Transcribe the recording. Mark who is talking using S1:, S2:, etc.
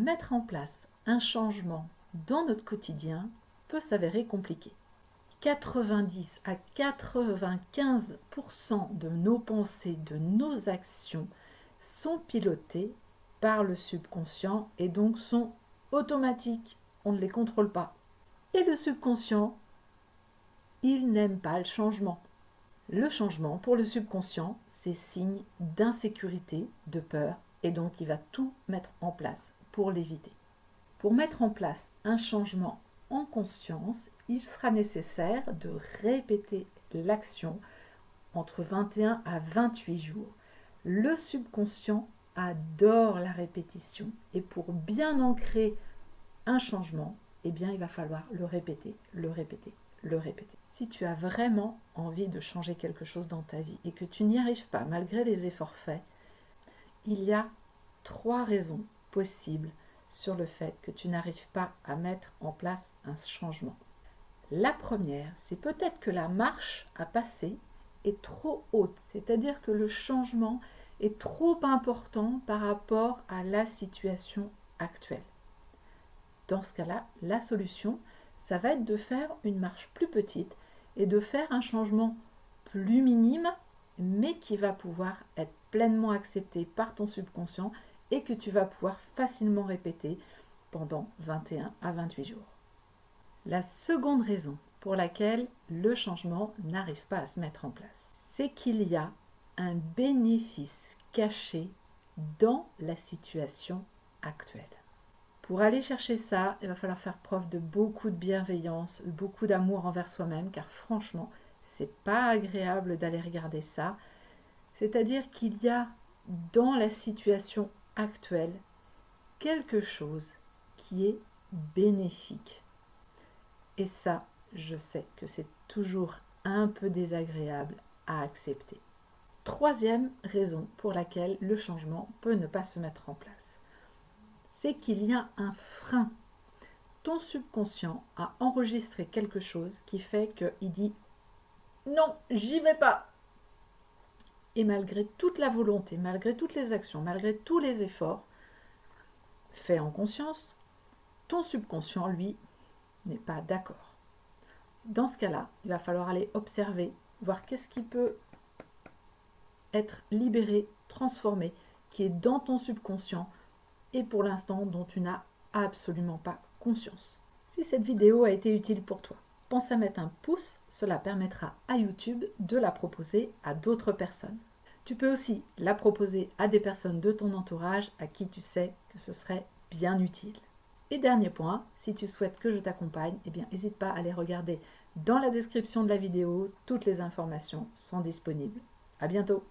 S1: mettre en place un changement dans notre quotidien peut s'avérer compliqué. 90 à 95% de nos pensées, de nos actions sont pilotées par le subconscient et donc sont automatiques. On ne les contrôle pas. Et le subconscient, il n'aime pas le changement. Le changement, pour le subconscient, c'est signe d'insécurité, de peur, et donc il va tout mettre en place pour l'éviter. Pour mettre en place un changement en conscience, il sera nécessaire de répéter l'action entre 21 à 28 jours. Le subconscient adore la répétition et pour bien ancrer un changement, eh bien, il va falloir le répéter, le répéter, le répéter. Si tu as vraiment envie de changer quelque chose dans ta vie et que tu n'y arrives pas malgré les efforts faits, il y a trois raisons possibles sur le fait que tu n'arrives pas à mettre en place un changement. La première, c'est peut-être que la marche à passer est trop haute, c'est-à-dire que le changement est trop important par rapport à la situation actuelle. Dans ce cas-là, la solution, ça va être de faire une marche plus petite et de faire un changement plus minime, mais qui va pouvoir être pleinement accepté par ton subconscient et que tu vas pouvoir facilement répéter pendant 21 à 28 jours. La seconde raison pour laquelle le changement n'arrive pas à se mettre en place, c'est qu'il y a un bénéfice caché dans la situation actuelle. Pour aller chercher ça, il va falloir faire preuve de beaucoup de bienveillance, beaucoup d'amour envers soi-même, car franchement, c'est pas agréable d'aller regarder ça. C'est-à-dire qu'il y a dans la situation actuelle quelque chose qui est bénéfique. Et ça, je sais que c'est toujours un peu désagréable à accepter. Troisième raison pour laquelle le changement peut ne pas se mettre en place, c'est qu'il y a un frein. Ton subconscient a enregistré quelque chose qui fait qu'il dit non, j'y vais pas. Et malgré toute la volonté, malgré toutes les actions, malgré tous les efforts faits en conscience, ton subconscient, lui, n'est pas d'accord. Dans ce cas-là, il va falloir aller observer, voir qu'est-ce qui peut être libéré, transformé, qui est dans ton subconscient et pour l'instant dont tu n'as absolument pas conscience. Si cette vidéo a été utile pour toi, pense à mettre un pouce, cela permettra à YouTube de la proposer à d'autres personnes. Tu peux aussi la proposer à des personnes de ton entourage à qui tu sais que ce serait bien utile. Et dernier point, si tu souhaites que je t'accompagne, eh bien n'hésite pas à aller regarder dans la description de la vidéo, toutes les informations sont disponibles. À bientôt